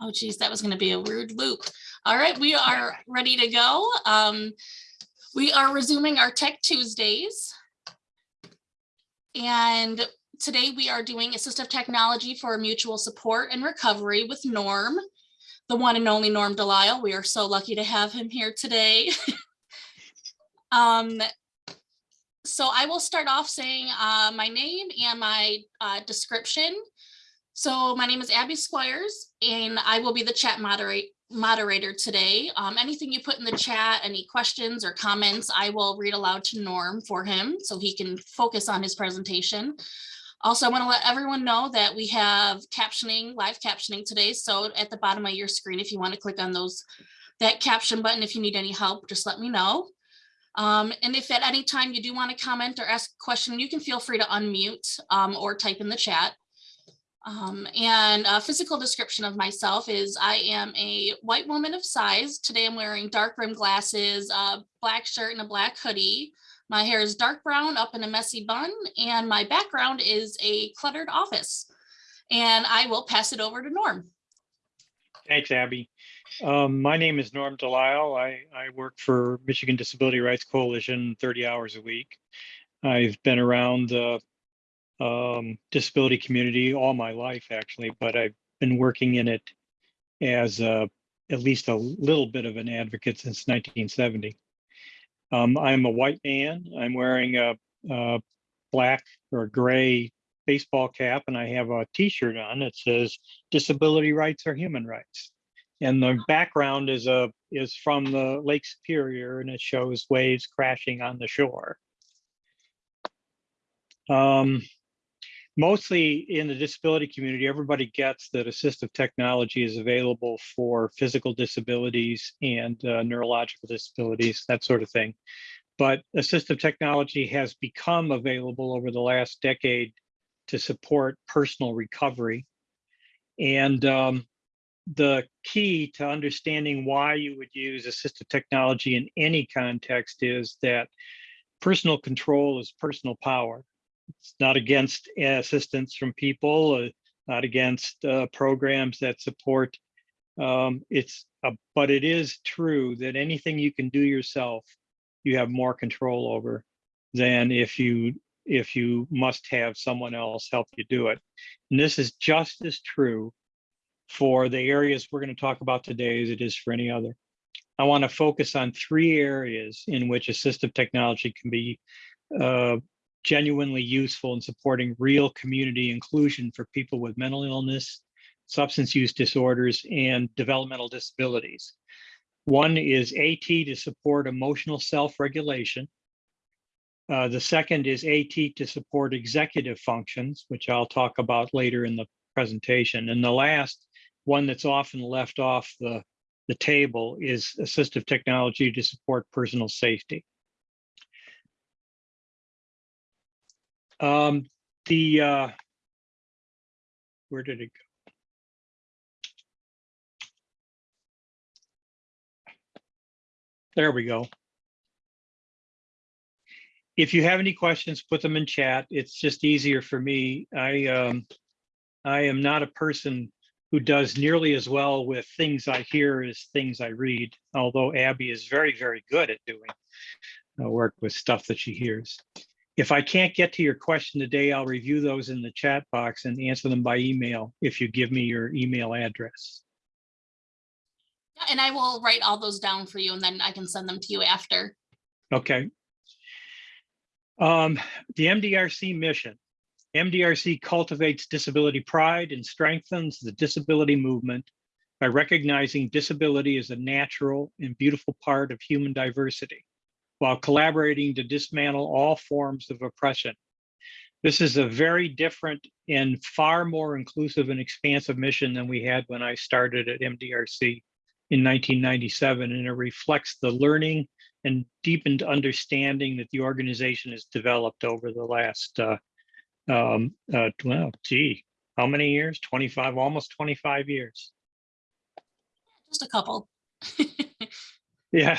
Oh geez, that was gonna be a weird loop. All right, we are ready to go. Um, we are resuming our Tech Tuesdays. And today we are doing assistive technology for mutual support and recovery with Norm, the one and only Norm Delisle. We are so lucky to have him here today. Um, so I will start off saying uh, my name and my uh, description. So my name is Abby Squires and I will be the chat moderate moderator today. Um, anything you put in the chat, any questions or comments, I will read aloud to Norm for him so he can focus on his presentation. Also, I want to let everyone know that we have captioning, live captioning today. So at the bottom of your screen, if you want to click on those, that caption button, if you need any help, just let me know. Um, and if at any time you do want to comment or ask a question, you can feel free to unmute um, or type in the chat. Um, and a physical description of myself is I am a white woman of size. Today I'm wearing dark rim glasses, a black shirt and a black hoodie. My hair is dark brown up in a messy bun and my background is a cluttered office. And I will pass it over to Norm. Thanks, Abby. Um, my name is Norm Delisle. I, I work for Michigan Disability Rights Coalition 30 hours a week. I've been around the um, disability community all my life, actually, but I've been working in it as a, at least a little bit of an advocate since 1970. Um, I'm a white man. I'm wearing a, a black or gray baseball cap and I have a t-shirt on that says disability rights are human rights. And the background is a is from the Lake Superior and it shows waves crashing on the shore. Um, mostly in the disability community, everybody gets that assistive technology is available for physical disabilities and uh, neurological disabilities, that sort of thing. But assistive technology has become available over the last decade to support personal recovery. And um, the key to understanding why you would use assistive technology in any context is that personal control is personal power. It's not against assistance from people, uh, not against uh, programs that support. Um, it's, a, but it is true that anything you can do yourself, you have more control over than if you if you must have someone else help you do it. And this is just as true for the areas we're going to talk about today as it is for any other. I want to focus on three areas in which assistive technology can be uh, genuinely useful in supporting real community inclusion for people with mental illness, substance use disorders, and developmental disabilities. One is AT to support emotional self-regulation. Uh, the second is AT to support executive functions, which I'll talk about later in the presentation. And the last one that's often left off the, the table is assistive technology to support personal safety. Um, the, uh, where did it go? There we go. If you have any questions, put them in chat. It's just easier for me. I, um, I am not a person who does nearly as well with things I hear as things I read, although Abby is very, very good at doing uh, work with stuff that she hears. If I can't get to your question today, I'll review those in the chat box and answer them by email if you give me your email address. And I will write all those down for you and then I can send them to you after. Okay. Um, the MDRC mission. MDRC cultivates disability pride and strengthens the disability movement by recognizing disability as a natural and beautiful part of human diversity, while collaborating to dismantle all forms of oppression. This is a very different and far more inclusive and expansive mission than we had when I started at MDRC in 1997, and it reflects the learning and deepened understanding that the organization has developed over the last, uh, um, uh, well, gee, how many years? 25, almost 25 years. Just a couple. Yeah.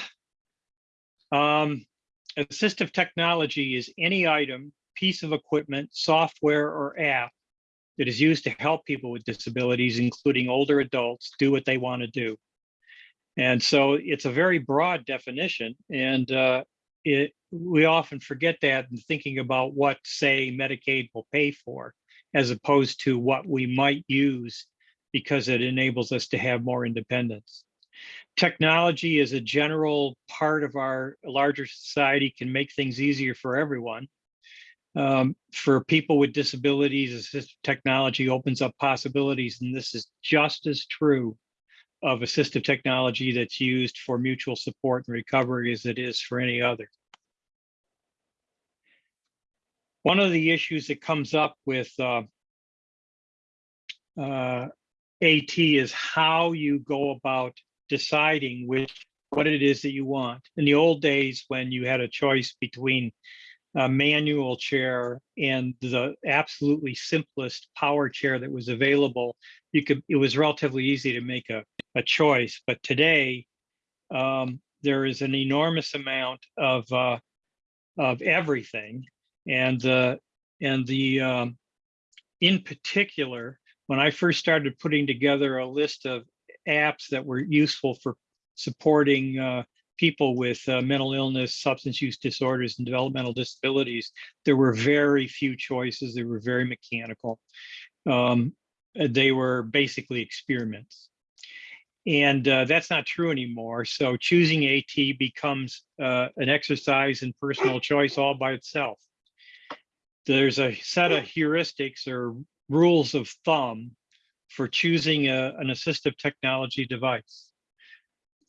Um, assistive technology is any item, piece of equipment, software, or app that is used to help people with disabilities, including older adults, do what they want to do. And so it's a very broad definition, and uh, it we often forget that in thinking about what, say, Medicaid will pay for, as opposed to what we might use because it enables us to have more independence. Technology is a general part of our larger society can make things easier for everyone. Um, for people with disabilities, assistive technology opens up possibilities, and this is just as true of assistive technology that's used for mutual support and recovery as it is for any other. One of the issues that comes up with uh, uh, AT is how you go about deciding which what it is that you want. In the old days, when you had a choice between a manual chair and the absolutely simplest power chair that was available, you could it was relatively easy to make a, a choice. But today, um, there is an enormous amount of uh, of everything, and the and the um, in particular, when I first started putting together a list of apps that were useful for supporting uh, people with uh, mental illness, substance use disorders, and developmental disabilities, there were very few choices. They were very mechanical. Um, they were basically experiments. And uh, that's not true anymore. So choosing AT becomes uh, an exercise in personal choice all by itself. There's a set of heuristics or rules of thumb for choosing a, an assistive technology device.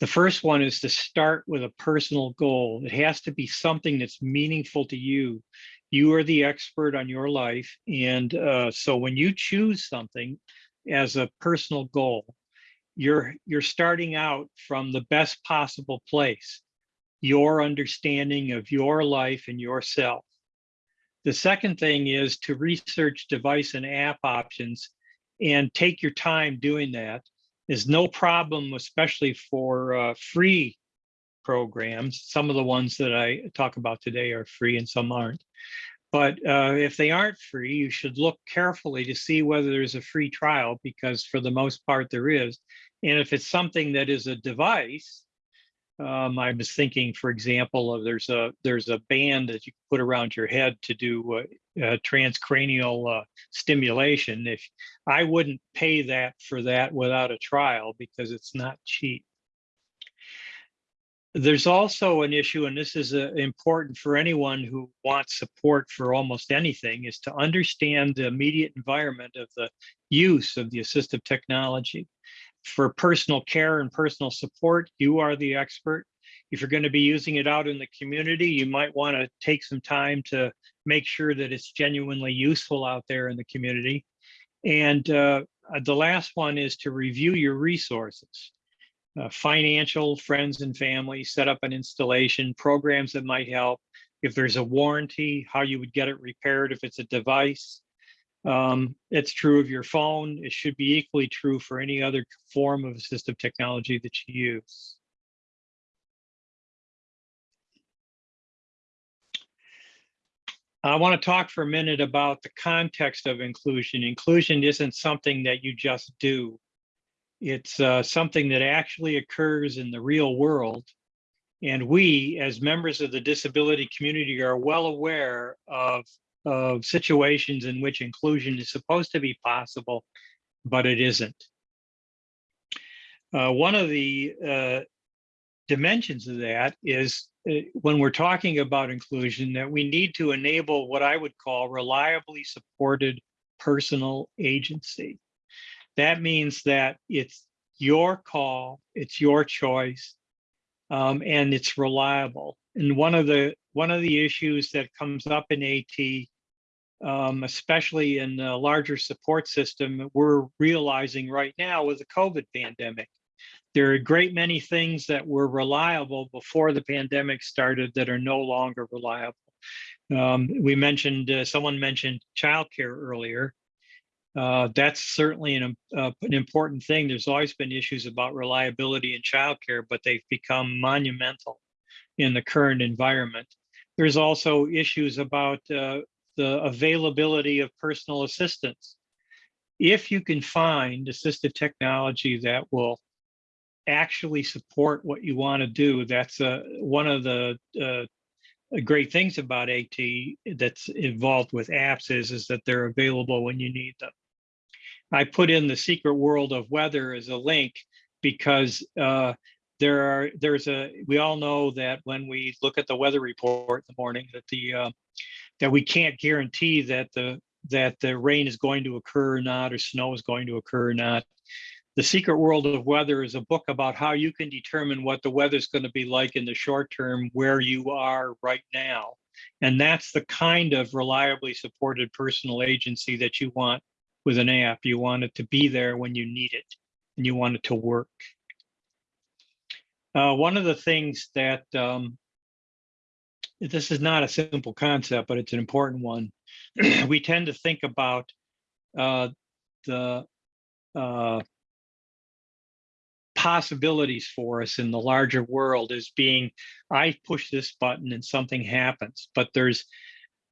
The first one is to start with a personal goal. It has to be something that's meaningful to you. You are the expert on your life. And uh, so when you choose something as a personal goal, you're, you're starting out from the best possible place, your understanding of your life and yourself. The second thing is to research device and app options and take your time doing that is no problem, especially for uh, free programs. Some of the ones that I talk about today are free and some aren't. But uh, if they aren't free, you should look carefully to see whether there's a free trial, because for the most part there is. And if it's something that is a device, um, I was thinking, for example, of there's a there's a band that you put around your head to do uh, uh, transcranial uh, stimulation. If I wouldn't pay that for that without a trial because it's not cheap. There's also an issue, and this is uh, important for anyone who wants support for almost anything, is to understand the immediate environment of the use of the assistive technology for personal care and personal support, you are the expert. If you're going to be using it out in the community, you might want to take some time to make sure that it's genuinely useful out there in the community. And uh, the last one is to review your resources. Uh, financial, friends and family, set up an installation, programs that might help. If there's a warranty, how you would get it repaired if it's a device. Um, it's true of your phone. It should be equally true for any other form of assistive technology that you use. I want to talk for a minute about the context of inclusion. Inclusion isn't something that you just do. It's uh, something that actually occurs in the real world. And we, as members of the disability community, are well aware of of situations in which inclusion is supposed to be possible, but it isn't. Uh, one of the uh, dimensions of that is uh, when we're talking about inclusion that we need to enable what I would call reliably supported personal agency. That means that it's your call, it's your choice, um, and it's reliable. And one of the one of the issues that comes up in AT um, especially in a larger support system we're realizing right now with the COVID pandemic. There are a great many things that were reliable before the pandemic started that are no longer reliable. Um, we mentioned, uh, someone mentioned childcare earlier. Uh, that's certainly an, uh, an important thing. There's always been issues about reliability in childcare, but they've become monumental in the current environment. There's also issues about uh, the availability of personal assistance. if you can find assistive technology that will actually support what you want to do, that's uh, one of the uh, great things about AT that's involved with apps is, is that they're available when you need them. I put in the secret world of weather as a link because uh, there are there's a we all know that when we look at the weather report in the morning that the uh, that we can't guarantee that the that the rain is going to occur or not or snow is going to occur or not. The Secret World of Weather is a book about how you can determine what the weather is going to be like in the short term where you are right now. And that's the kind of reliably supported personal agency that you want with an app. You want it to be there when you need it and you want it to work. Uh, one of the things that um, this is not a simple concept, but it's an important one. we tend to think about uh, the uh, possibilities for us in the larger world as being, I push this button and something happens. But there's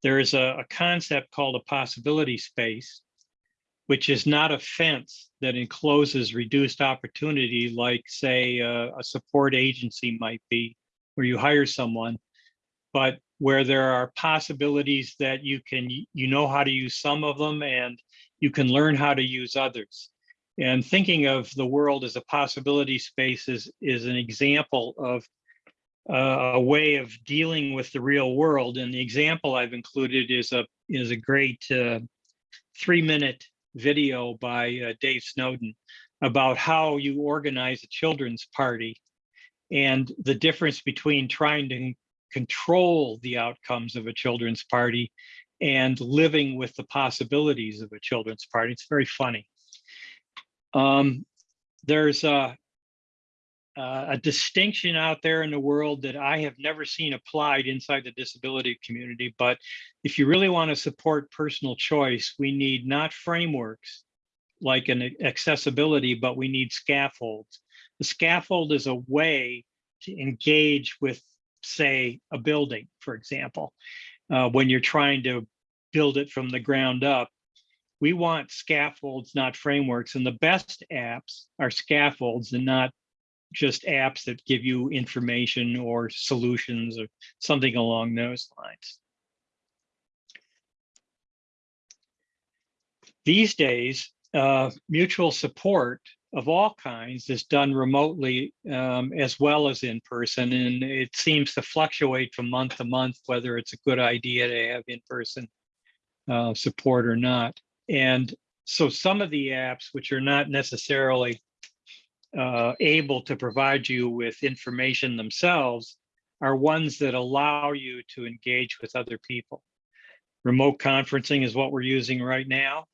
there's a, a concept called a possibility space, which is not a fence that encloses reduced opportunity, like say uh, a support agency might be, where you hire someone, but where there are possibilities that you can, you know how to use some of them and you can learn how to use others. And thinking of the world as a possibility space is, is an example of uh, a way of dealing with the real world. And the example I've included is a is a great uh, three minute video by uh, Dave Snowden about how you organize a children's party and the difference between trying to control the outcomes of a children's party and living with the possibilities of a children's party. It's very funny. Um, there's a, a distinction out there in the world that I have never seen applied inside the disability community. But if you really want to support personal choice, we need not frameworks like an accessibility, but we need scaffolds. The scaffold is a way to engage with, say, a building, for example, uh, when you're trying to build it from the ground up we want scaffolds, not frameworks. And the best apps are scaffolds and not just apps that give you information or solutions or something along those lines. These days, uh, mutual support of all kinds is done remotely um, as well as in person. And it seems to fluctuate from month to month, whether it's a good idea to have in-person uh, support or not. And so some of the apps, which are not necessarily uh, able to provide you with information themselves, are ones that allow you to engage with other people. Remote conferencing is what we're using right now.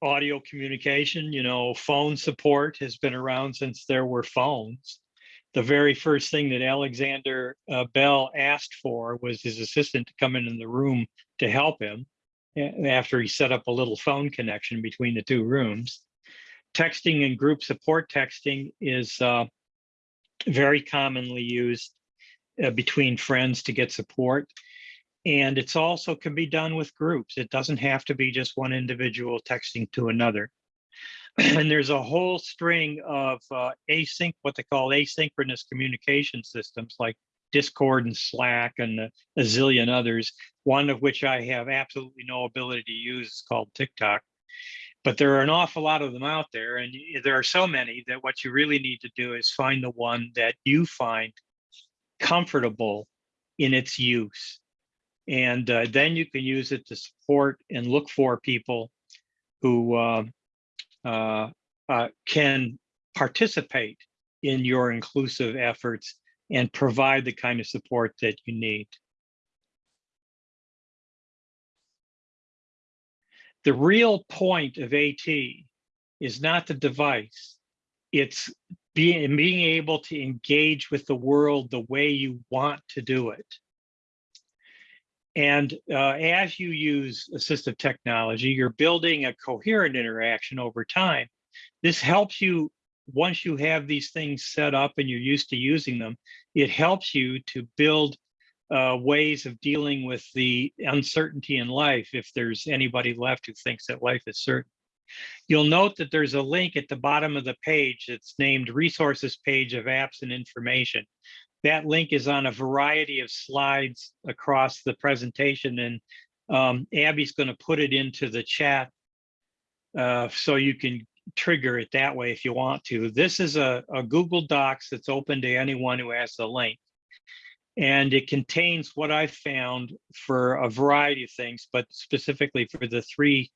Audio communication, you know, phone support has been around since there were phones. The very first thing that Alexander uh, Bell asked for was his assistant to come in, in the room to help him after he set up a little phone connection between the two rooms. Texting and group support texting is uh, very commonly used uh, between friends to get support. And it's also can be done with groups. It doesn't have to be just one individual texting to another. and there's a whole string of uh, async, what they call asynchronous communication systems like Discord and Slack and a, a zillion others, one of which I have absolutely no ability to use is called TikTok. But there are an awful lot of them out there, and there are so many that what you really need to do is find the one that you find comfortable in its use. And uh, then you can use it to support and look for people who uh, uh, uh can participate in your inclusive efforts and provide the kind of support that you need. The real point of AT is not the device. It's being, being able to engage with the world the way you want to do it. And uh, as you use assistive technology, you're building a coherent interaction over time. This helps you once you have these things set up and you're used to using them, it helps you to build uh, ways of dealing with the uncertainty in life if there's anybody left who thinks that life is certain. You'll note that there's a link at the bottom of the page that's named resources page of apps and information. That link is on a variety of slides across the presentation and um, Abby's going to put it into the chat uh, so you can trigger it that way if you want to. This is a, a Google Docs that's open to anyone who has the link. And it contains what I found for a variety of things, but specifically for the three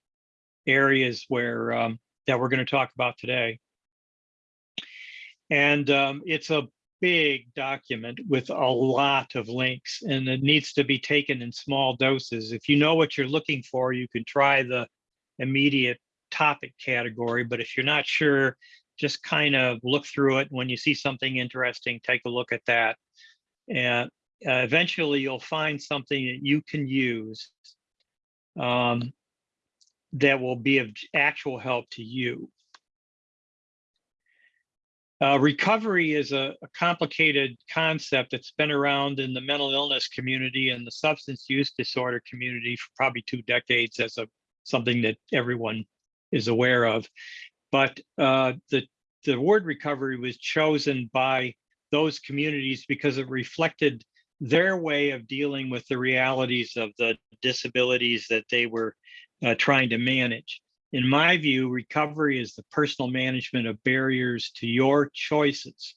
areas where um, that we're going to talk about today. And um, it's a big document with a lot of links and it needs to be taken in small doses. If you know what you're looking for, you can try the immediate topic category, but if you're not sure, just kind of look through it. When you see something interesting, take a look at that. And uh, eventually you'll find something that you can use um, that will be of actual help to you. Uh, recovery is a, a, complicated concept that's been around in the mental illness community and the substance use disorder community for probably two decades as a something that everyone is aware of. But uh, the, the word recovery was chosen by those communities because it reflected their way of dealing with the realities of the disabilities that they were uh, trying to manage. In my view, recovery is the personal management of barriers to your choices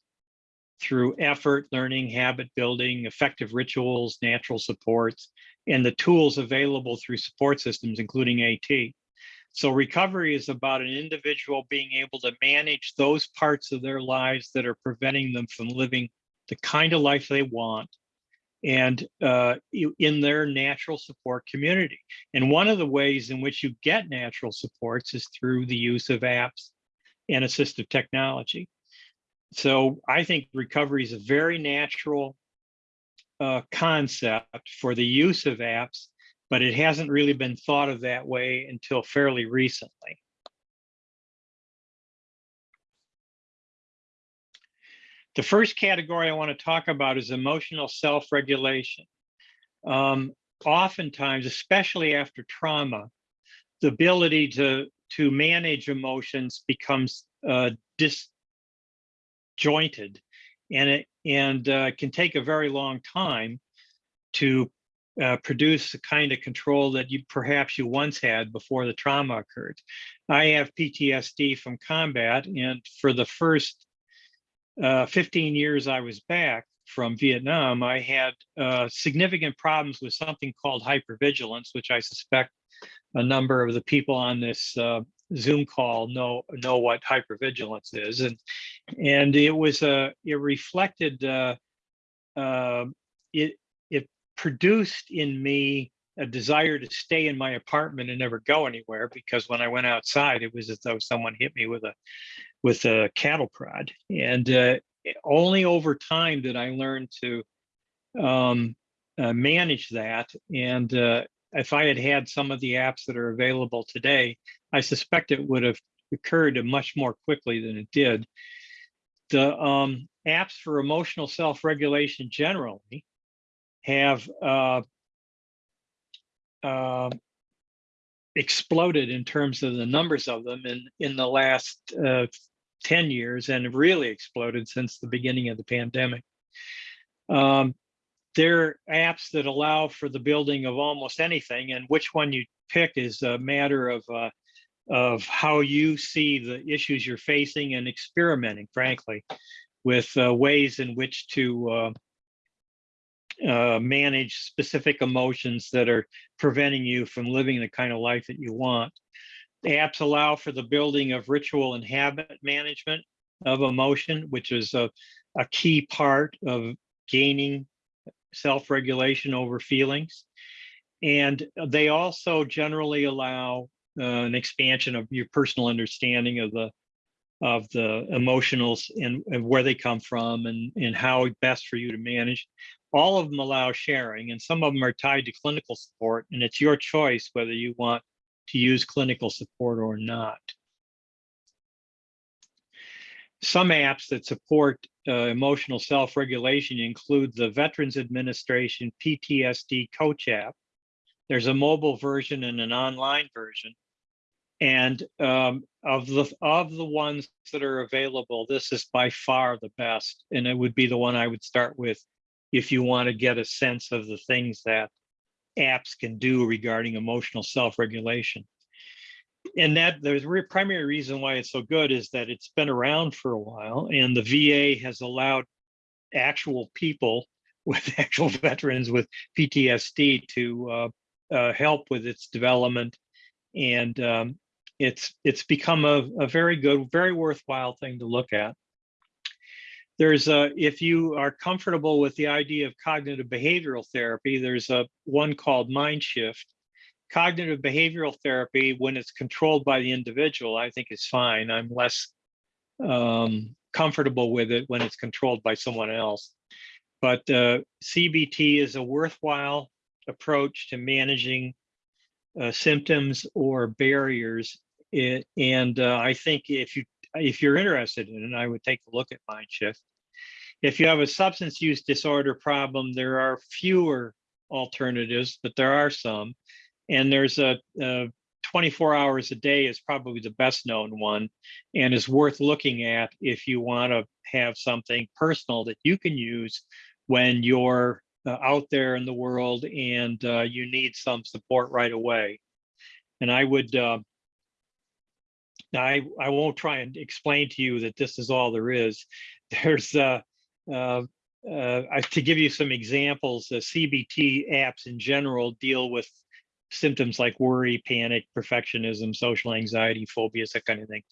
through effort, learning, habit building, effective rituals, natural supports, and the tools available through support systems, including AT. So recovery is about an individual being able to manage those parts of their lives that are preventing them from living the kind of life they want and uh, in their natural support community. And one of the ways in which you get natural supports is through the use of apps and assistive technology. So I think recovery is a very natural uh, concept for the use of apps, but it hasn't really been thought of that way until fairly recently. The first category I want to talk about is emotional self-regulation. Um, oftentimes, especially after trauma, the ability to, to manage emotions becomes uh, disjointed and it and uh, can take a very long time to uh, produce the kind of control that you perhaps you once had before the trauma occurred. I have PTSD from combat, and for the first uh, 15 years I was back from Vietnam, I had uh, significant problems with something called hypervigilance, which I suspect a number of the people on this uh, Zoom call know know what hypervigilance is, and and it was a it reflected uh, uh, it it produced in me a desire to stay in my apartment and never go anywhere because when I went outside, it was as though someone hit me with a with a cattle prod. And uh, only over time did I learn to um, uh, manage that. And uh, if I had had some of the apps that are available today, I suspect it would have occurred much more quickly than it did. The um, apps for emotional self-regulation generally have uh, uh, exploded in terms of the numbers of them in, in the last uh, 10 years and have really exploded since the beginning of the pandemic. Um, there are apps that allow for the building of almost anything, and which one you pick is a matter of uh, of how you see the issues you're facing and experimenting, frankly, with uh, ways in which to uh, manage specific emotions that are preventing you from living the kind of life that you want. Apps allow for the building of ritual and habit management of emotion, which is a, a key part of gaining self-regulation over feelings. And they also generally allow uh, an expansion of your personal understanding of the of the emotionals and, and, where they come from and, and how best for you to manage. All of them allow sharing and some of them are tied to clinical support and it's your choice whether you want to use clinical support or not. Some apps that support uh, emotional self-regulation include the Veterans Administration PTSD Coach app. There's a mobile version and an online version. And um, of the of the ones that are available, this is by far the best, and it would be the one I would start with if you want to get a sense of the things that apps can do regarding emotional self-regulation. And that the primary reason why it's so good is that it's been around for a while, and the VA has allowed actual people with actual veterans with PTSD to uh, uh, help with its development and um, it's it's become a, a very good, very worthwhile thing to look at. There's a, if you are comfortable with the idea of cognitive behavioral therapy, there's a one called Mind Shift. Cognitive behavioral therapy, when it's controlled by the individual, I think is fine. I'm less um, comfortable with it when it's controlled by someone else. But uh, CBT is a worthwhile approach to managing uh, symptoms or barriers. It, and uh, I think if you if you're interested in it, I would take a look at Mind Shift. If you have a substance use disorder problem, there are fewer alternatives, but there are some. And there's a, a 24 hours a day is probably the best known one and is worth looking at if you want to have something personal that you can use when you're uh, out there in the world and uh, you need some support right away. And I would, uh, I, I won't try and explain to you that this is all there is. There's, uh, uh, uh, to give you some examples, uh, CBT apps in general deal with symptoms like worry, panic, perfectionism, social anxiety, phobias, that kind of thing.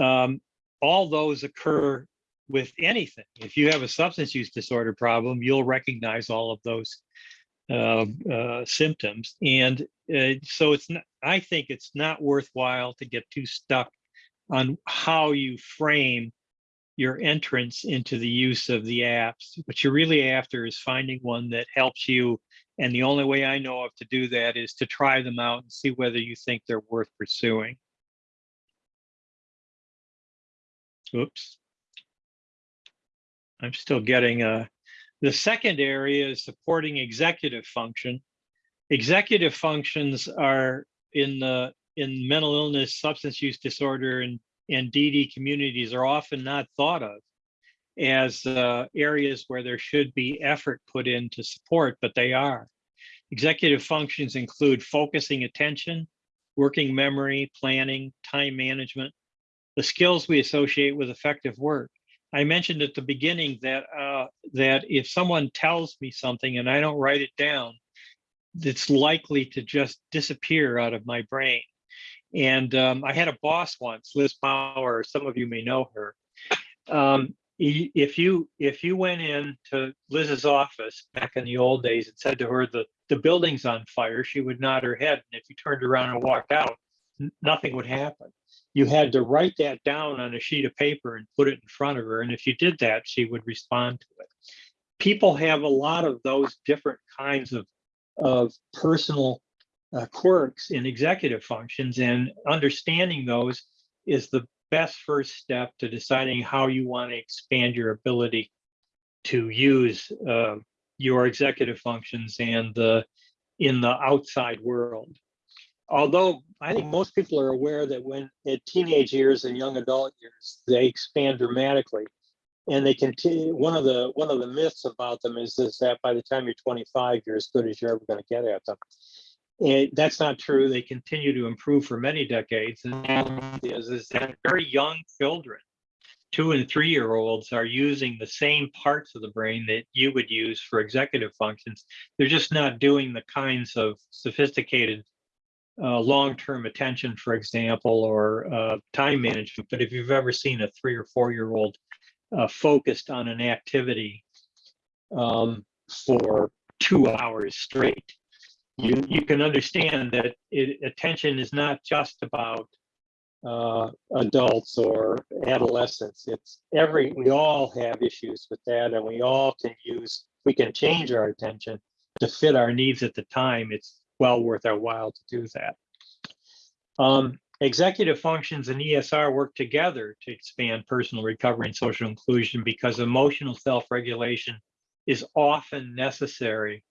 Um, all those occur with anything. If you have a substance use disorder problem, you'll recognize all of those uh, symptoms. And uh, so it's not, I think it's not worthwhile to get too stuck on how you frame your entrance into the use of the apps. What you're really after is finding one that helps you. And the only way I know of to do that is to try them out and see whether you think they're worth pursuing. Oops. I'm still getting uh the second area is supporting executive function. Executive functions are in the in mental illness, substance use disorder, and and DD communities are often not thought of as uh, areas where there should be effort put in to support, but they are. Executive functions include focusing attention, working memory, planning, time management, the skills we associate with effective work. I mentioned at the beginning that uh, that if someone tells me something and I don't write it down, it's likely to just disappear out of my brain. And um, I had a boss once, Liz Bauer. Some of you may know her. Um, if you if you went in to Liz's office back in the old days and said to her the the building's on fire, she would nod her head. And if you turned around and walked out, nothing would happen you had to write that down on a sheet of paper and put it in front of her. And if you did that, she would respond to it. People have a lot of those different kinds of, of personal uh, quirks in executive functions, and understanding those is the best first step to deciding how you want to expand your ability to use uh, your executive functions and the in the outside world although I think most people are aware that when at teenage years and young adult years, they expand dramatically. And they continue, one of the, one of the myths about them is, is that by the time you're 25, you're as good as you're ever gonna get at them. And that's not true. They continue to improve for many decades. And is, is that very young children, two and three year olds are using the same parts of the brain that you would use for executive functions. They're just not doing the kinds of sophisticated uh, long-term attention, for example, or uh, time management. But if you've ever seen a three or four-year-old uh, focused on an activity um, for two hours straight, you you can understand that it, attention is not just about uh, adults or adolescents. It's every we all have issues with that, and we all can use we can change our attention to fit our needs at the time. It's well worth our while to do that. Um, executive functions and ESR work together to expand personal recovery and social inclusion because emotional self-regulation is often necessary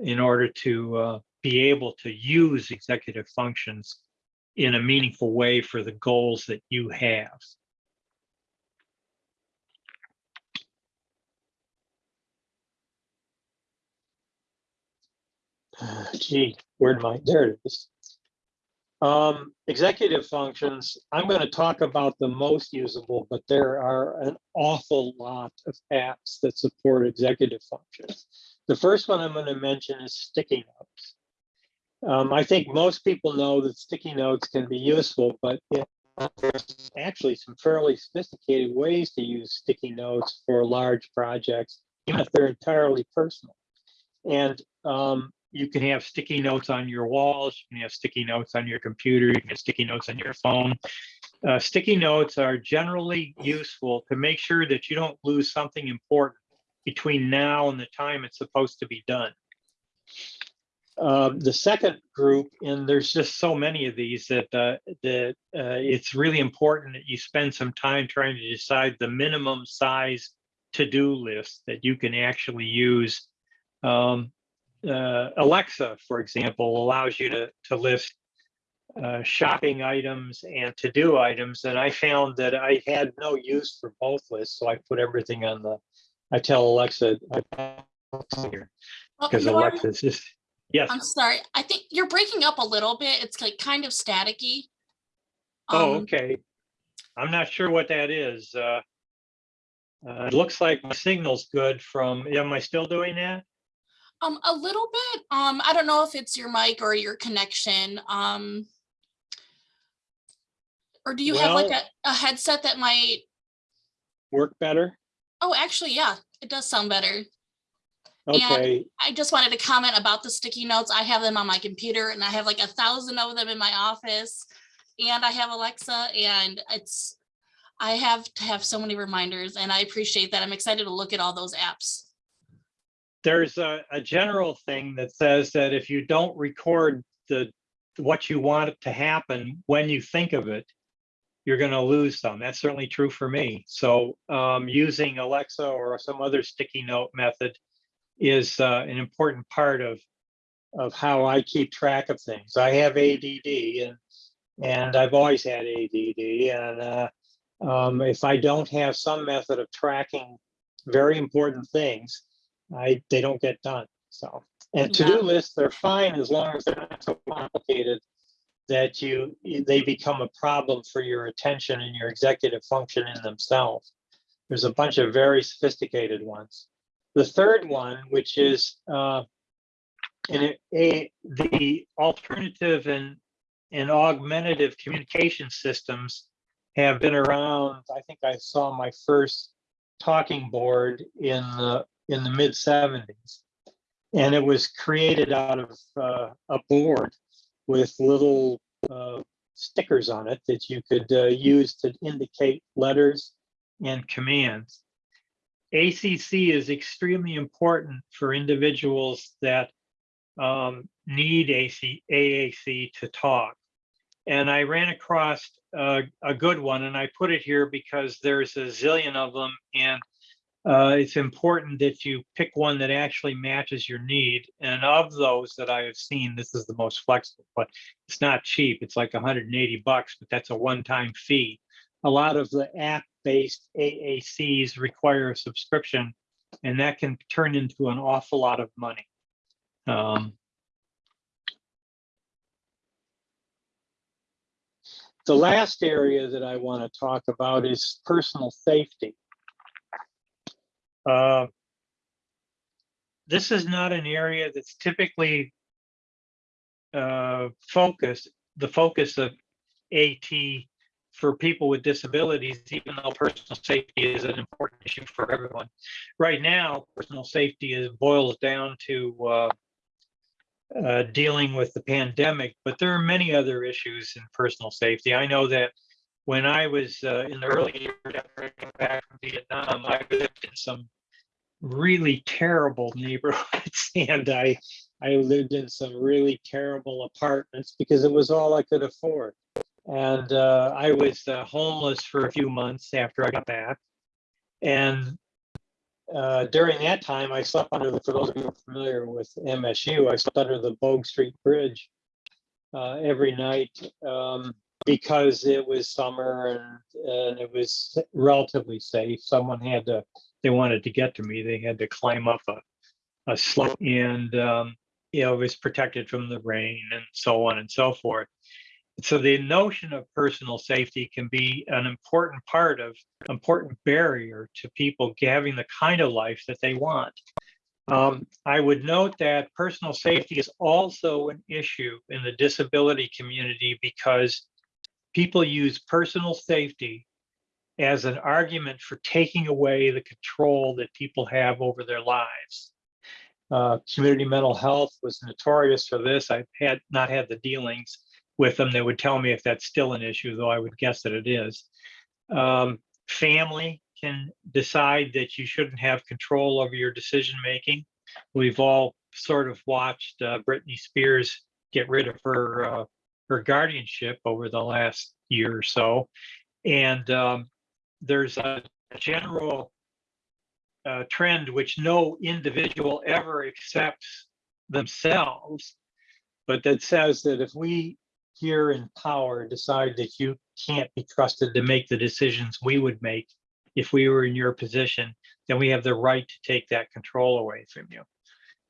in order to uh, be able to use executive functions in a meaningful way for the goals that you have. Gee, where'd my, there it is. Um, executive functions, I'm gonna talk about the most usable, but there are an awful lot of apps that support executive functions. The first one I'm gonna mention is sticky notes. Um, I think most people know that sticky notes can be useful, but it- there's actually some fairly sophisticated ways to use sticky notes for large projects, even if they're entirely personal. And um, you can have sticky notes on your walls, you can have sticky notes on your computer, you can have sticky notes on your phone. Uh, sticky notes are generally useful to make sure that you don't lose something important between now and the time it's supposed to be done. Um, the second group, and there's just so many of these that uh, that uh, it's really important that you spend some time trying to decide the minimum size to-do list that you can actually use. Um, uh, Alexa, for example, allows you to to list uh, shopping items and to-do items, and I found that I had no use for both lists, so I put everything on the. I tell Alexa, I here Oh, because Norm, Alexa's just yes. I'm sorry. I think you're breaking up a little bit. It's like kind of staticky. Oh, Um, okay. I'm not sure what that is. Uh, uh, it looks like my signal's good from, am I still doing that? Um, a little bit. Um, I don't know if it's your mic or your connection. Um, or do you have like a, a headset that might? Work better? Oh, actually, yeah, it does sound better. And- Okay, I just wanted to comment about the sticky notes. I have them on my computer and I have like a thousand of them in my office. And I have Alexa and it's, I have to have so many reminders and I appreciate that. I'm excited to look at all those apps. There's a, a general thing that says that if you don't record the, what you want to happen when you think of it, you're gonna lose some. That's certainly true for me. So um, using Alexa or some other sticky note method is uh, an important part of of how I keep track of things. I have ADD and and I've always had ADD and uh, um, if I don't have some method of tracking very important things, I they don't get done. So and to-do Yeah. lists they're fine as long as they're not so complicated that you they become a problem for your attention and your executive function in themselves. There's a bunch of very sophisticated ones. The third one, which is uh, in a, the alternative and and augmentative communication systems have been around. I think I saw my first talking board in the in the mid 70s, and it was created out of uh, a board with little uh, stickers on it that you could uh, use to indicate letters and commands. ACC is extremely important for individuals that um, need AC, AAC to talk. And I ran across a, a good one and I put it here because there's a zillion of them and uh, it's important that you pick one that actually matches your need. And of those that I have seen, this is the most flexible, but it's not cheap. It's like 180 bucks, but that's a one-time fee. A lot of the app-based AACs require a subscription, and that can turn into an awful lot of money. Um, the last area that I want to talk about is personal safety. Uh, this is not an area that's typically uh, focused, the focus of AT for people with disabilities, even though personal safety is an important issue for everyone. Right now, personal safety is boils down to uh, uh, dealing with the pandemic, but there are many other issues in personal safety. I know that when I was uh, in the early years after I came back from Vietnam, I lived in some really terrible neighborhoods and I I lived in some really terrible apartments because it was all I could afford. And uh, I was uh, homeless for a few months after I got back. And uh, during that time, I slept under the, for those of you who are familiar with MSU, I slept under the Bogue Street Bridge uh, every night um, because it was summer and, and it was relatively safe. Someone had to, they wanted to get to me, they had to climb up a, a slope and, um, you know, it was protected from the rain and so on and so forth. So the notion of personal safety can be an important part of, important barrier to people having the kind of life that they want. Um, I would note that personal safety is also an issue in the disability community because people use personal safety as an argument for taking away the control that people have over their lives. Uh, community mental health was notorious for this. I've had not had the dealings with them. They would tell me if that's still an issue, though I would guess that it is. Um, family can decide that you shouldn't have control over your decision making. We've all sort of watched uh, Britney Spears get rid of her uh, her guardianship over the last year or so, and um, there's a, general uh, trend which no individual ever accepts themselves, but that says that if we here in power decide that you can't be trusted to make the decisions we would make if we were in your position, then we have the right to take that control away from you.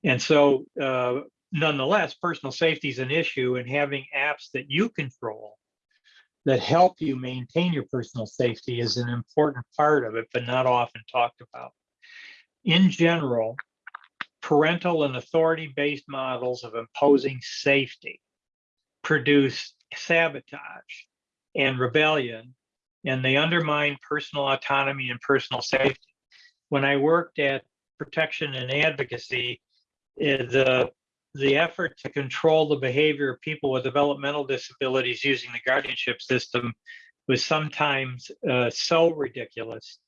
And so uh, nonetheless, personal safety is an issue and having apps that you control that help you maintain your personal safety is an important part of it, but not often talked about. In general, parental and authority-based models of imposing safety produce sabotage and rebellion, and they undermine personal autonomy and personal safety. When I worked at protection and advocacy, eh, the the effort to control the behavior of people with developmental disabilities using the guardianship system was sometimes uh, so ridiculous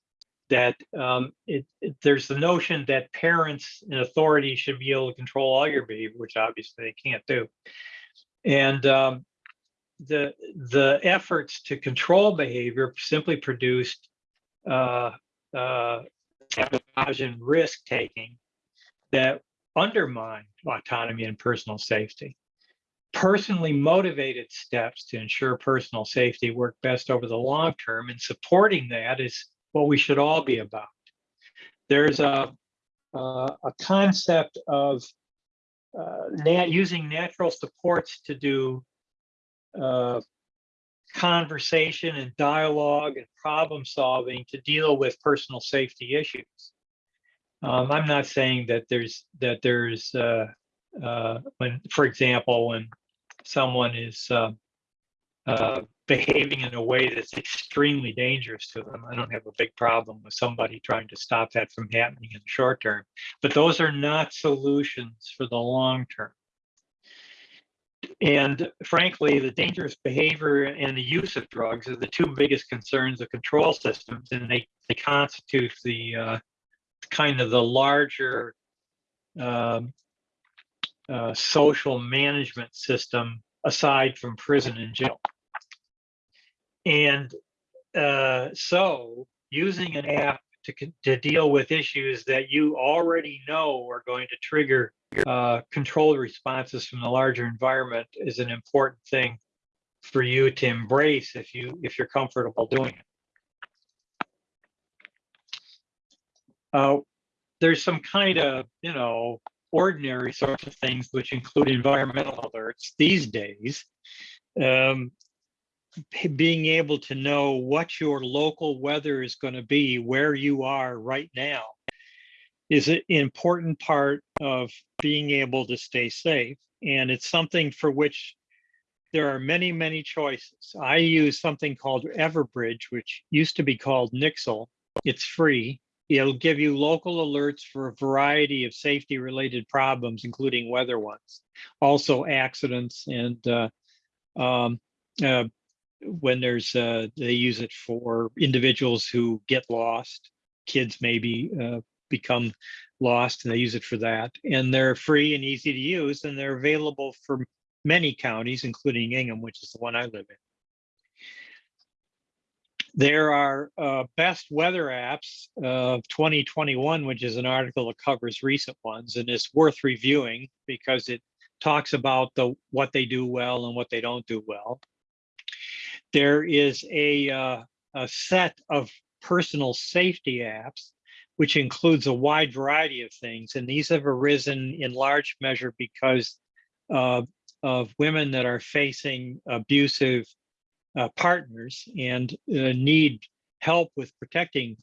that um, it, it, there's the notion that parents and authorities should be able to control all your behavior, which obviously they can't do. And um, the the efforts to control behavior simply produced uh, uh, sabotage and risk taking that undermine autonomy and personal safety. Personally motivated steps to ensure personal safety work best over the long term, and supporting that is what we should all be about. There's a, uh, a concept of uh, nat using natural supports to do uh, conversation and dialogue and problem solving to deal with personal safety issues. Um, I'm not saying that there's that there's uh, uh, when, for example, when someone is uh, uh, behaving in a way that's extremely dangerous to them. I don't have a big problem with somebody trying to stop that from happening in the short term, but those are not solutions for the long term. And frankly, the dangerous behavior and the use of drugs are the two biggest concerns of control systems, and they, they constitute the uh, kind of the larger um, uh, social management system aside from prison and jail. And uh, so using an app to, to deal with issues that you already know are going to trigger uh, controlled responses from the larger environment is an important thing for you to embrace if you if you're comfortable doing it. Uh, there's some kind of you know ordinary sorts of things which include environmental alerts these days. Um, being able to know what your local weather is going to be where you are right now is an important part of being able to stay safe. And it's something for which there are many, many choices. I use something called Everbridge, which used to be called Nixle. It's free. It'll give you local alerts for a variety of safety related problems, including weather ones, also accidents and uh, um, uh, when there's uh, they use it for individuals who get lost kids maybe uh, become lost and they use it for that and they're free and easy to use and they're available for many counties including Ingham which is the one I live in there are uh, best weather apps of 2021 which is an article that covers recent ones and it's worth reviewing because it talks about the what they do well and what they don't do well. There is a, uh, a set of personal safety apps, which includes a wide variety of things. And these have arisen in large measure because uh, of women that are facing abusive uh, partners and uh, need help with protecting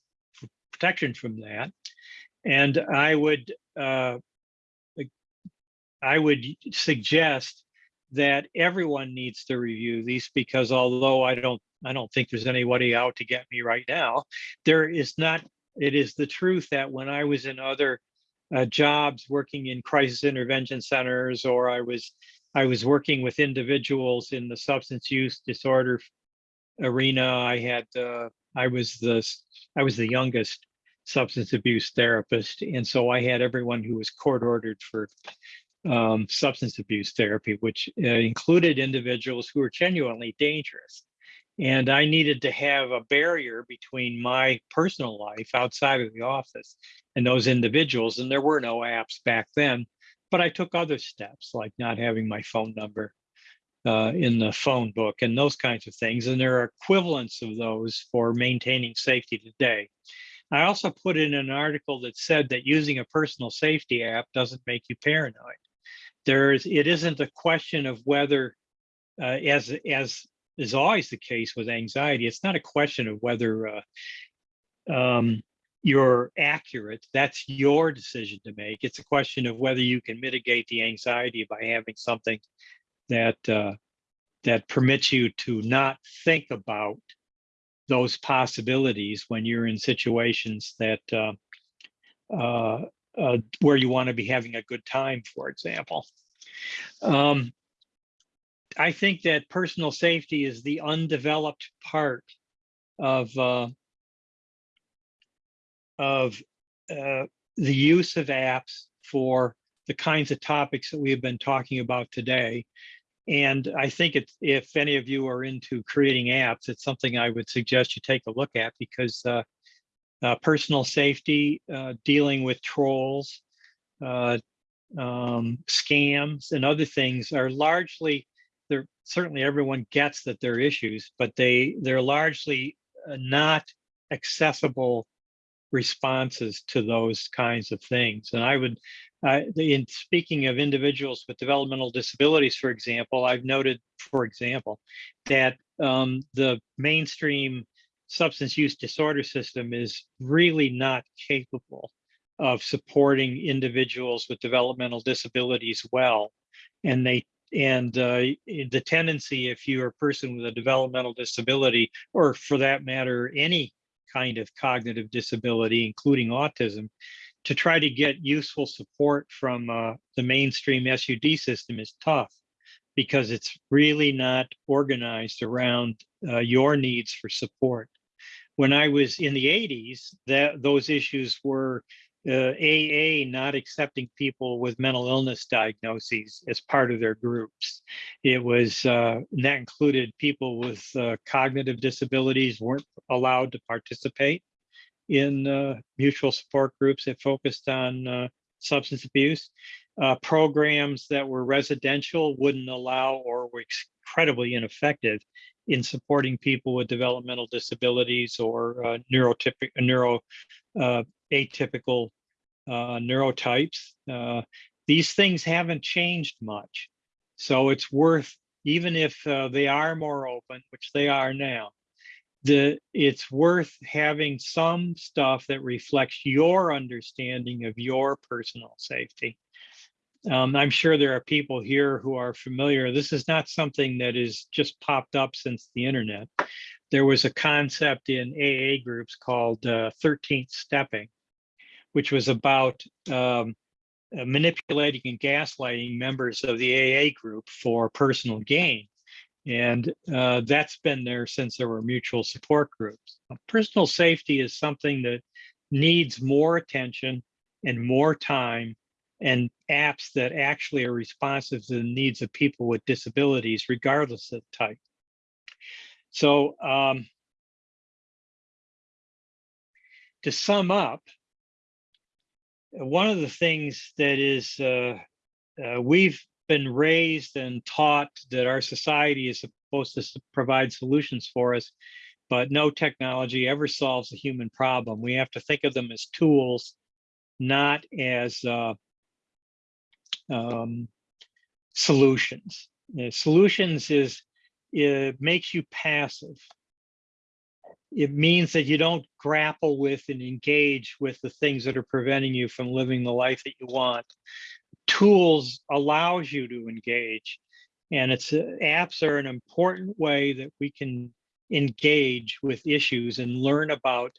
protection from that. And I would uh, I would suggest that everyone needs to review these because although I don't I don't think there's anybody out to get me right now, there is not it is the truth that when I was in other uh, jobs working in crisis intervention centers or I was I was working with individuals in the substance use disorder arena. I had uh, I was the I was the youngest substance abuse therapist, and so I had everyone who was court ordered for um, substance abuse therapy, which uh, included individuals who were genuinely dangerous. And I needed to have a barrier between my personal life outside of the office and those individuals. And there were no apps back then, but I took other steps like not having my phone number uh, in the phone book and those kinds of things. And there are equivalents of those for maintaining safety today. I also put in an article that said that using a personal safety app doesn't make you paranoid there's it isn't a question of whether uh, as as is always the case with anxiety it's not a question of whether uh, um, you're accurate that's your decision to make it's a question of whether you can mitigate the anxiety by having something that uh, that permits you to not think about those possibilities when you're in situations that uh, uh, uh, where you want to be having a good time, for example. Um, I think that personal safety is the undeveloped part of uh, of uh, the use of apps for the kinds of topics that we have been talking about today. And I think it's, if any of you are into creating apps, it's something I would suggest you take a look at because uh, uh, personal safety, uh, dealing with trolls, uh, um, scams, and other things are largely. They're certainly everyone gets that they're issues, but they they're largely uh, not accessible responses to those kinds of things. And I would, uh, in speaking of individuals with developmental disabilities, for example, I've noted, for example, that um, the mainstream substance use disorder system is really not capable of supporting individuals with developmental disabilities well. And they and uh, the tendency, if you're a person with a developmental disability, or for that matter, any kind of cognitive disability, including autism, to try to get useful support from uh, the mainstream SUD system is tough because it's really not organized around uh, your needs for support. When I was in the 80s, that those issues were uh, AA not accepting people with mental illness diagnoses as part of their groups. It was uh, that included people with uh, cognitive disabilities weren't allowed to participate in uh, mutual support groups that focused on uh, substance abuse. Uh, programs that were residential wouldn't allow or were incredibly ineffective in supporting people with developmental disabilities or uh, neurotypic, neuro, uh, atypical uh, neurotypes. Uh, these things haven't changed much. So it's worth, even if uh, they are more open, which they are now, the, it's worth having some stuff that reflects your understanding of your personal safety. Um, I'm sure there are people here who are familiar. This is not something that is just popped up since the internet. There was a concept in AA groups called uh, 13th stepping, which was about um, uh, manipulating and gaslighting members of the AA group for personal gain. And uh, that's been there since there were mutual support groups. Personal safety is something that needs more attention and more time and apps that actually are responsive to the needs of people with disabilities, regardless of type. So um, to sum up, one of the things that is uh, uh, we've been raised and taught that our society is supposed to provide solutions for us, but no technology ever solves a human problem. We have to think of them as tools, not as uh, um, solutions. Solutions is it makes you passive. It means that you don't grapple with and engage with the things that are preventing you from living the life that you want. Tools allows you to engage, and it's uh, apps are an important way that we can engage with issues and learn about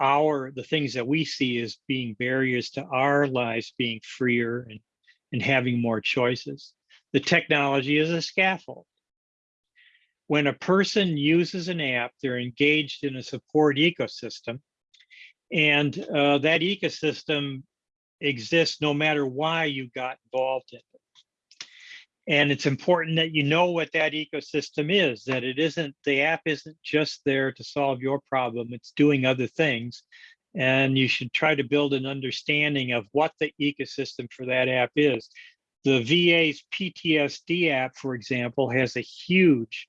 our the things that we see as being barriers to our lives being freer and and having more choices. The technology is a scaffold. When a person uses an app, they're engaged in a support ecosystem. And uh, that ecosystem exists no matter why you got involved in it. And it's important that you know what that ecosystem is, that it isn't, the app isn't just there to solve your problem, it's doing other things. And you should try to build an understanding of what the ecosystem for that app is. The VA's PTSD app, for example, has a huge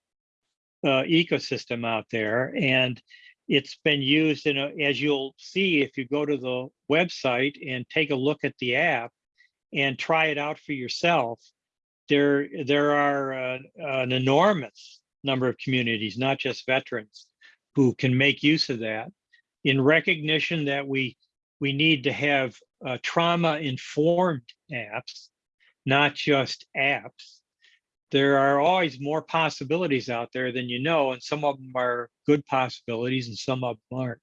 uh, ecosystem out there and it's been used in a, as you'll see if you go to the website and take a look at the app and try it out for yourself there there are uh, an enormous number of communities not just veterans who can make use of that in recognition that we we need to have uh, trauma informed apps not just apps there are always more possibilities out there than you know, and some of them are good possibilities and some of them aren't.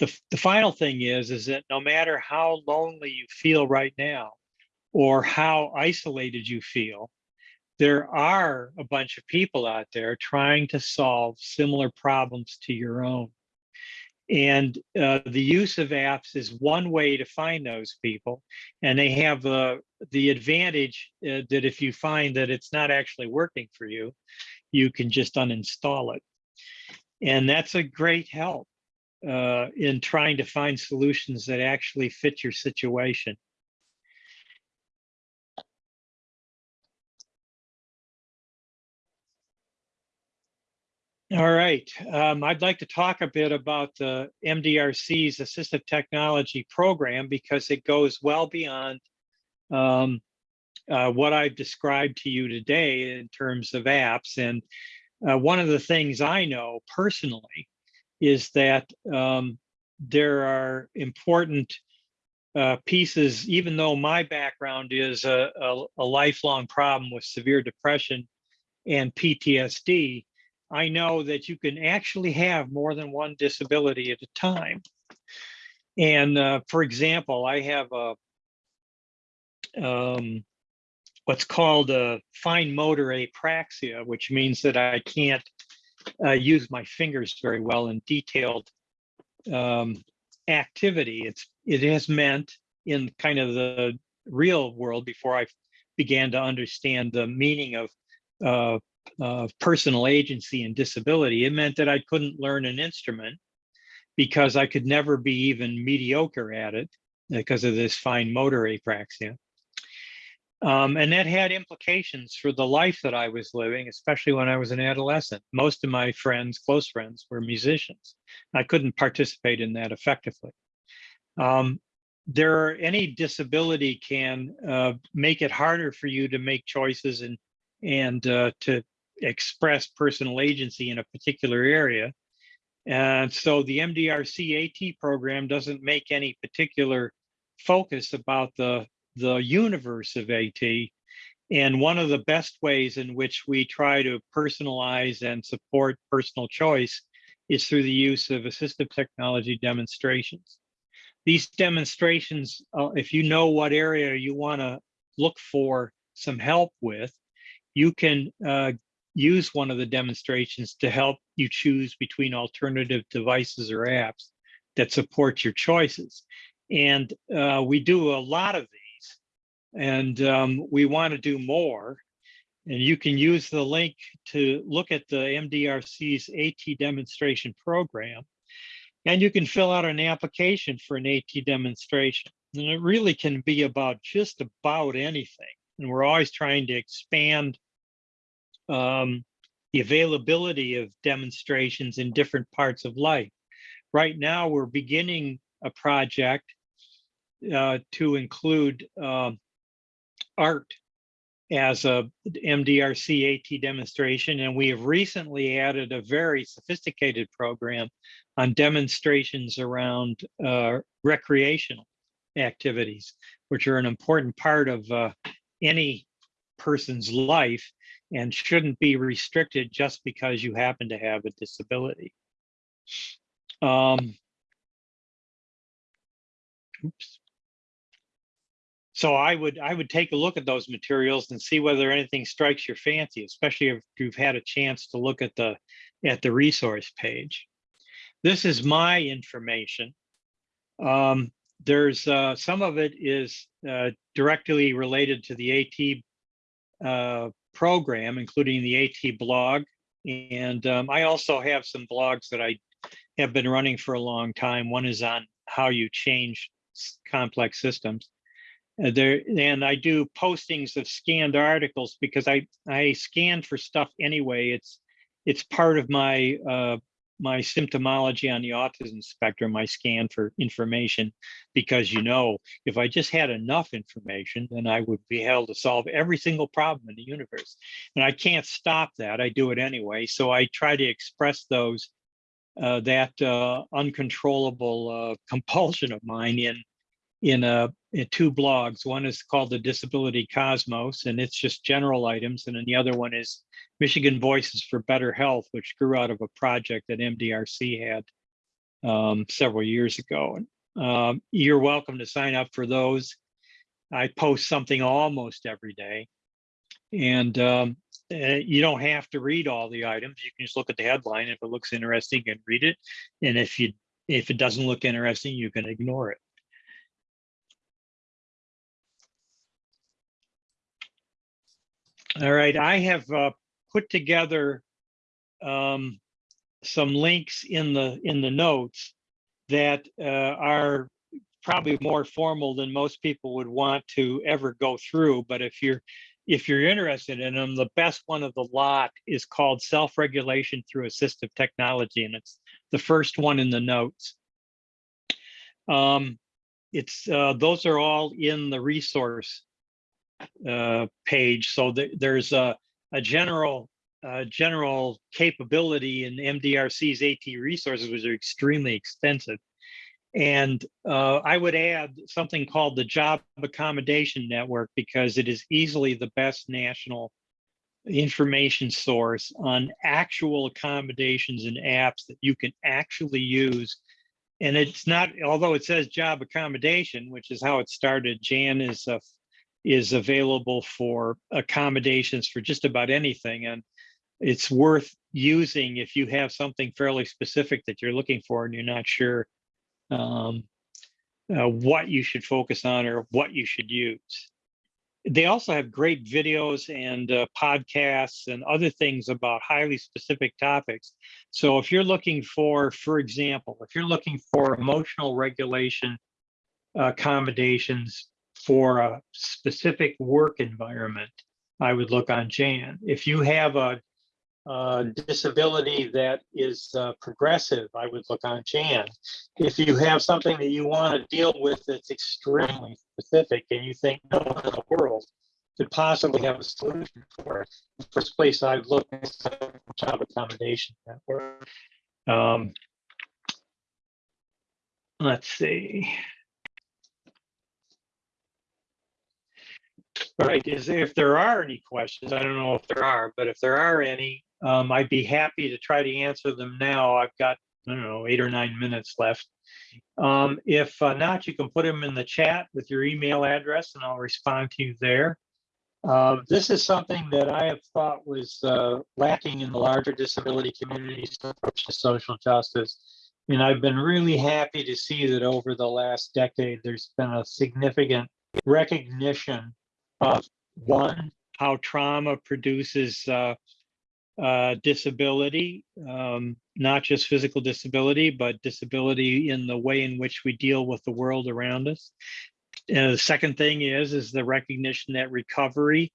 The, the final thing is, is that no matter how lonely you feel right now, or how isolated you feel, there are a bunch of people out there trying to solve similar problems to your own. And uh, the use of apps is one way to find those people. And they have uh, the advantage uh, that if you find that it's not actually working for you, you can just uninstall it. And that's a great help uh, in trying to find solutions that actually fit your situation. All right, um, I'd like to talk a bit about the MDRC's assistive technology program because it goes well beyond um, uh, what I've described to you today in terms of apps. And uh, one of the things I know personally is that um, there are important uh, pieces, even though my background is a, a, a lifelong problem with severe depression and PTSD, I know that you can actually have more than one disability at a time. And uh, for example, I have a um, what's called a fine motor apraxia, which means that I can't uh, use my fingers very well in detailed um, activity. It's it has meant in kind of the real world before I began to understand the meaning of uh, of personal agency and disability, it meant that I couldn't learn an instrument because I could never be even mediocre at it because of this fine motor apraxia. Um, and that had implications for the life that I was living, especially when I was an adolescent. Most of my friends, close friends, were musicians. I couldn't participate in that effectively. Um, there are, any disability can uh, make it harder for you to make choices and and uh, to express personal agency in a particular area. And so the MDRC AT program doesn't make any particular focus about the, the universe of AT. And one of the best ways in which we try to personalize and support personal choice is through the use of assistive technology demonstrations. These demonstrations, uh, if you know what area you want to look for some help with, you can uh, use one of the demonstrations to help you choose between alternative devices or apps that support your choices. And uh, we do a lot of these and um, we want to do more. And you can use the link to look at the MDRC's AT demonstration program. And you can fill out an application for an AT demonstration. And it really can be about just about anything and we're always trying to expand um, the availability of demonstrations in different parts of life. Right now, we're beginning a project uh, to include um, art as a MDRC AT demonstration, and we have recently added a very sophisticated program on demonstrations around uh, recreational activities, which are an important part of uh, any person's life and shouldn't be restricted just because you happen to have a disability. Um, oops. So I would I would take a look at those materials and see whether anything strikes your fancy, especially if you've had a chance to look at the at the resource page. This is my information. Um, there's uh, some of it is uh, directly related to the AT uh, program, including the AT blog. And um, I also have some blogs that I have been running for a long time. One is on how you change complex systems. Uh, there and I do postings of scanned articles because I I scan for stuff anyway. It's it's part of my uh, my symptomology on the autism spectrum. I scan for information because you know if I just had enough information, then I would be able to solve every single problem in the universe. And I can't stop that. I do it anyway. So I try to express those uh, that uh, uncontrollable uh, compulsion of mine in in a two blogs. One is called the Disability Cosmos, and it's just general items, and then the other one is Michigan Voices for Better Health, which grew out of a project that MDRC had um, several years ago. Um, you're welcome to sign up for those. I post something almost every day, and um, uh, you don't have to read all the items. You can just look at the headline. If it looks interesting, you can read it, and if you if it doesn't look interesting, you can ignore it. All right, I have uh, put together um, some links in the in the notes that uh, are probably more formal than most people would want to ever go through. But if you're if you're interested in them, the best one of the lot is called self-regulation through assistive technology, and it's the first one in the notes. Um, it's uh, those are all in the resource uh, page. So th- there's a, a general uh, general capability in MDRC's AT resources, which are extremely extensive. And uh, I would add something called the Job Accommodation Network because it is easily the best national information source on actual accommodations and apps that you can actually use. And it's not, although it says job accommodation, which is how it started, Jan is a is available for accommodations for just about anything. And it's worth using if you have something fairly specific that you're looking for and you're not sure um, uh, what you should focus on or what you should use. They also have great videos and uh, podcasts and other things about highly specific topics. So if you're looking for, for example, if you're looking for emotional regulation accommodations for a specific work environment, I would look on Jan. If you have a, a disability that is uh, progressive, I would look on Jan. If you have something that you want to deal with that's extremely specific and you think no one in the world could possibly have a solution for it, the first place I'd look is job accommodation network. Um, let's see. Right, is if there are any questions, I don't know if there are, but if there are any, um, I'd be happy to try to answer them now. I've got, I don't know, eight or nine minutes left. Um, if uh, not, you can put them in the chat with your email address and I'll respond to you there. Uh, this is something that I have thought was uh, lacking in the larger disability community's approach to social justice. And I've been really happy to see that over the last decade, there's been a significant recognition of one, how trauma produces uh, uh, disability, um, not just physical disability, but disability in the way in which we deal with the world around us. uh, the second thing is, is the recognition that recovery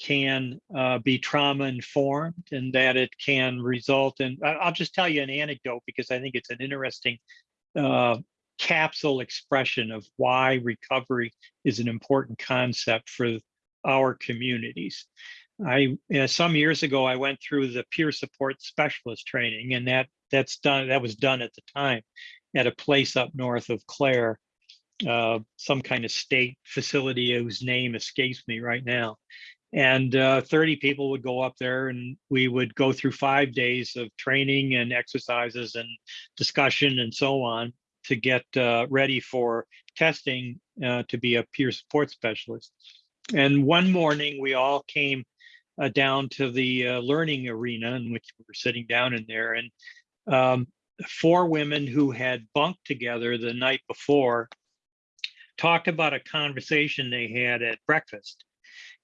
can uh, be trauma informed and that it can result in, I'll just tell you an anecdote because I think it's an interesting uh, capsule expression of why recovery is an important concept for our communities. I, some years ago, I went through the peer support specialist training and that, that's done, that was done at the time at a place up north of Clare, uh, some kind of state facility whose name escapes me right now. And uh, 30 people would go up there and we would go through five days of training and exercises and discussion and so on to get uh, ready for testing uh, to be a peer support specialist. And one morning we all came uh, down to the uh, learning arena in which we were sitting down in there and um, four women who had bunked together the night before talked about a conversation they had at breakfast.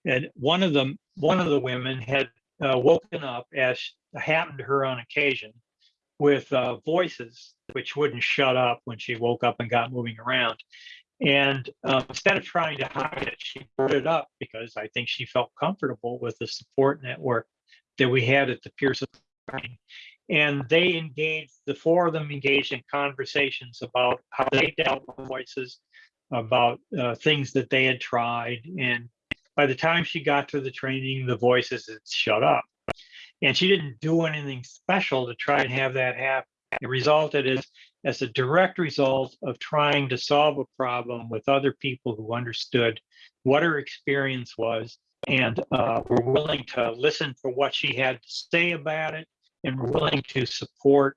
And one of them, one of the women had uh, woken up as happened to her on occasion with uh, voices which wouldn't shut up when she woke up and got moving around. And um, instead of trying to hide it, she brought it up because I think she felt comfortable with the support network that we had at the support. And they engaged, the four of them engaged in conversations about how they dealt with voices, about uh, things that they had tried. And by the time she got to the training, the voices had shut up. And she didn't do anything special to try and have that happen. It resulted as, as a direct result of trying to solve a problem with other people who understood what her experience was and uh, were willing to listen for what she had to say about it and were willing to support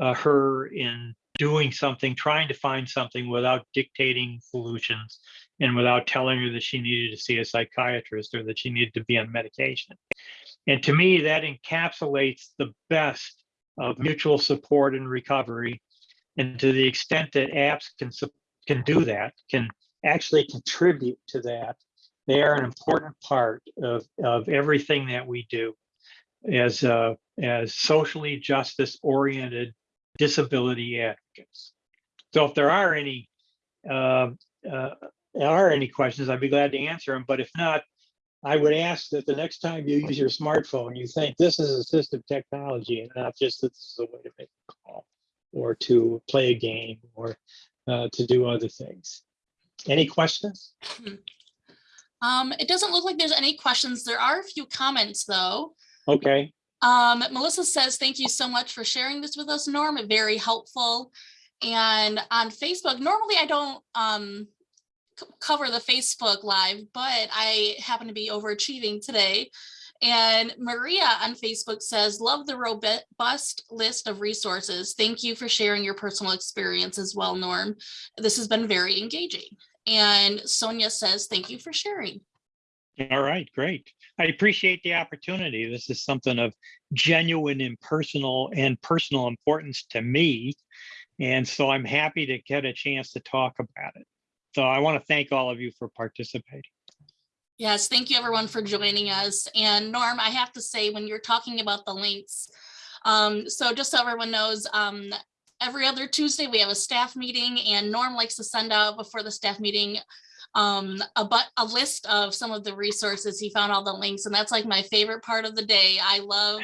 uh, her in doing something, trying to find something without dictating solutions and without telling her that she needed to see a psychiatrist or that she needed to be on medication. And to me, that encapsulates the best of mutual support and recovery. And to the extent that apps can, can do that, can actually contribute to that, they are an important part of, of everything that we do as, uh, as socially justice oriented disability advocates. So if there are any, uh, uh, are any questions, I'd be glad to answer them. But if not, I would ask that the next time you use your smartphone, you think this is assistive technology and not just that this is a way to make a call or to play a game or uh, to do other things. Any questions? Um, it doesn't look like there's any questions. There are a few comments though. Okay, Um, Melissa says, thank you so much for sharing this with us, Norm, very helpful. And on Facebook, normally I don't um cover the Facebook live, but I happen to be overachieving today. And Maria on Facebook says, love the robust list of resources. Thank you for sharing your personal experience as well, Norm. This has been very engaging. And Sonia says, thank you for sharing. all right, great. I appreciate the opportunity. This is something of genuine and personal and personal importance to me. And so I'm happy to get a chance to talk about it. So I want to thank all of you for participating. Yes, thank you everyone for joining us. And Norm, I have to say, when you're talking about the links, um, so just so everyone knows, um, every other Tuesday, we have a staff meeting and Norm likes to send out before the staff meeting um, a but a list of some of the resources. He found all the links and that's like my favorite part of the day. I love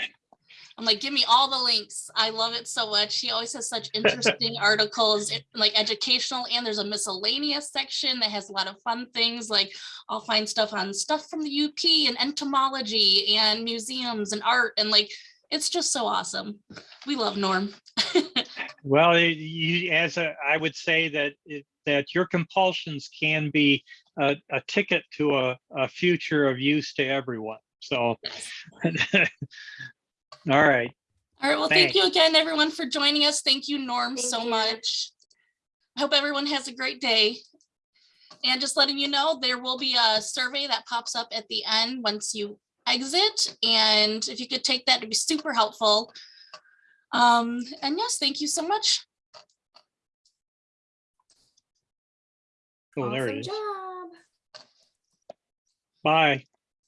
I'm like, give me all the links. I love it so much. He always has such interesting articles, eh, like educational, and there's a miscellaneous section that has a lot of fun things. Like I'll find stuff on stuff from the UP and entomology and museums and art and like, it's just so awesome. We love Norm. Well, you, as a, I would say that, it- that your compulsions can be a, a ticket to a, a future of use to everyone. So, all right. All right, well, thank you again, everyone, for joining us. Thank you, Norm, Thank so you. much. I hope everyone has a great day. And just letting you know, there will be a survey that pops up at the end once you exit. And if you could take that, it'd be super helpful. Um, and yes, thank you so much. Oh, there it Awesome job. Bye.